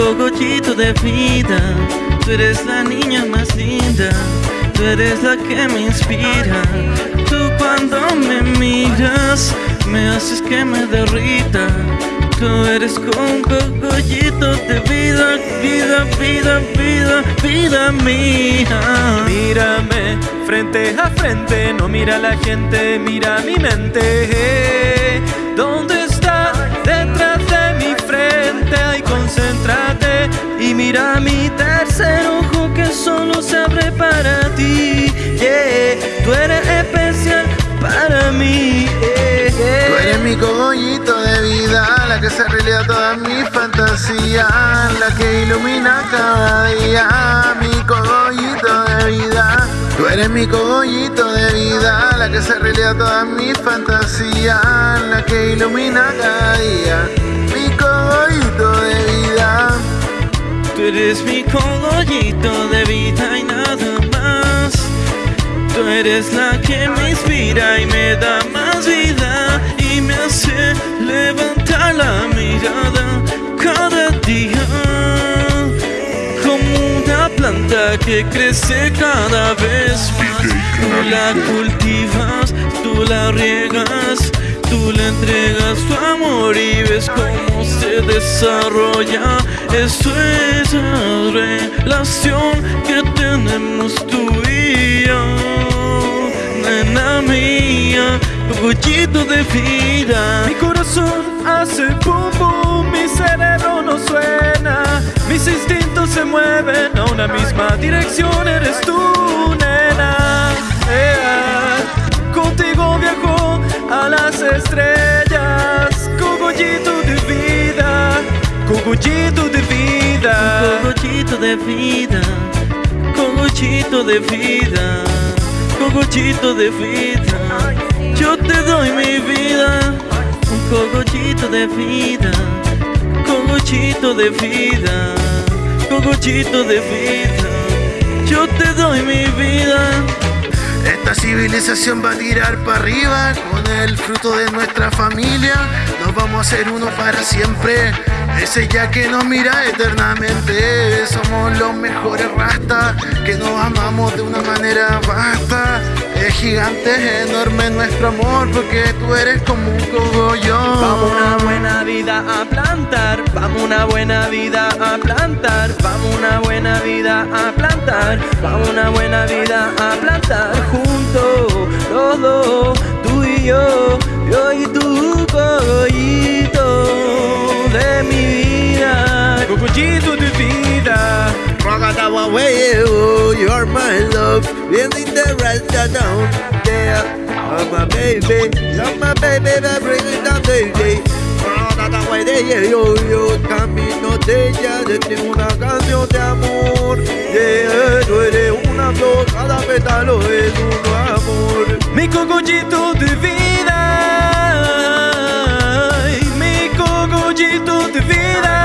cogollito de vida. Tú eres la niña más linda, tú eres la que me inspira. Tú cuando me miras, me haces que me derrita. Tú eres un cogollito de vida, vida, vida, vida, vida mía. Mírame frente a frente, no mira la gente, mira mi mente. ¿Dónde está detrás de mi frente? Ay, concéntrate y mira mi tercer ojo que solo se abre para se realidad toda mi fantasía, la que ilumina cada día, mi cogollito de vida. Tú eres mi cogollito de vida, la que se realidad toda mi fantasía, la que ilumina cada día, mi cogollito de vida. Tú eres mi cogollito de vida y nada más. Tú eres la que me inspira y me da planta que crece cada vez más. Tú la cultivas, tú la riegas, tú le entregas tu amor y ves cómo se desarrolla. Eso es la relación que tenemos tú y yo, nena mía, cogollito de vida. Mi corazón hace pum pum, mi cerebro no suena, mis instintos se mueven a una misma dirección, eres tú, nena. Yeah. Contigo viajo a las estrellas, cogollito de vida, cogollito de vida. Cogollito de vida, cogollito de vida, cogollito de vida. Yo te doy mi vida, de vida, de vida, cogollito de vida. Yo te doy mi vida. Esta civilización va a tirar para arriba con el fruto de nuestra familia. Nos vamos a hacer uno para siempre. Ese ya que nos mira eternamente. Somos los mejores rastas que nos amamos de una manera vasta. Es gigante, es enorme nuestro amor porque tú eres como un cogollón. Plantar, vamos una buena vida a plantar, vamos una buena vida a plantar, vamos una buena vida a plantar juntos, los dos, tú y yo, yo y tu cogollito de mi vida, cogollito de vida. You're my love. Feeling the rest down, yeah. Oh my baby, you're my baby, that bring it down, baby. Yeah, yo, yo, camino de ella, de ti una canción de amor. Yeah, tú eres una flor, cada pétalo es un amor. Mi cogollito de vida, mi cogollito de vida,